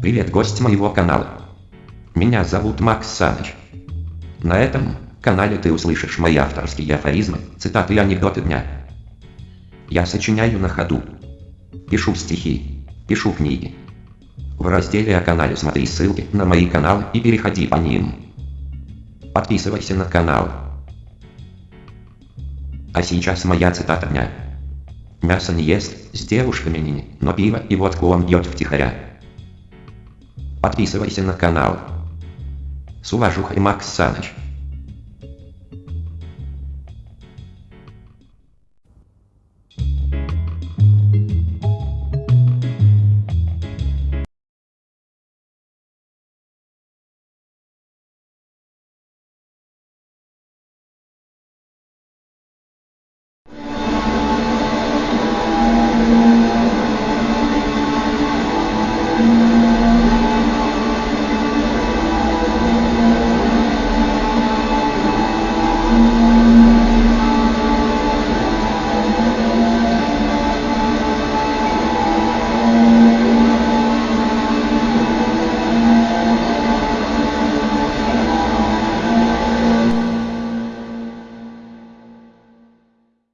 Привет, гость моего канала. Меня зовут Макс Саныч. На этом канале ты услышишь мои авторские афоризмы, цитаты и анекдоты дня. Я сочиняю на ходу. Пишу стихи, пишу книги. В разделе о канале смотри ссылки на мои каналы и переходи по ним. Подписывайся на канал. А сейчас моя цитата дня. Мясо не ест, с девушками не, но пиво и водку он пьет втихаря. Подписывайся на канал. С уважухой Макс Саныч.